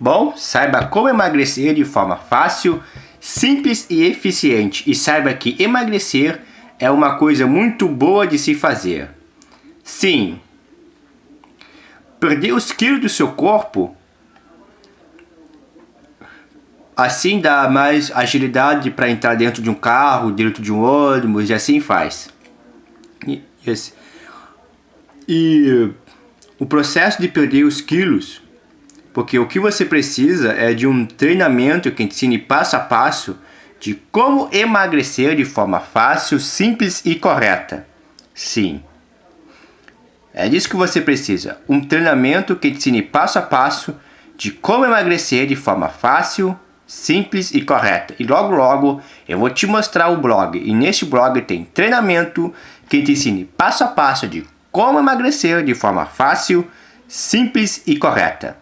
Bom, saiba como emagrecer de forma fácil, simples e eficiente. E saiba que emagrecer é uma coisa muito boa de se fazer. Sim, perder os quilos do seu corpo assim dá mais agilidade para entrar dentro de um carro, dentro de um ônibus e assim faz. E, e o processo de perder os quilos, porque o que você precisa é de um treinamento que ensine passo a passo de como emagrecer de forma fácil, simples e correta. Sim. É disso que você precisa. Um treinamento que ensine passo a passo de como emagrecer de forma fácil, simples e correta. E logo logo eu vou te mostrar o blog. E neste blog tem treinamento que te ensine passo a passo de como emagrecer de forma fácil, simples e correta.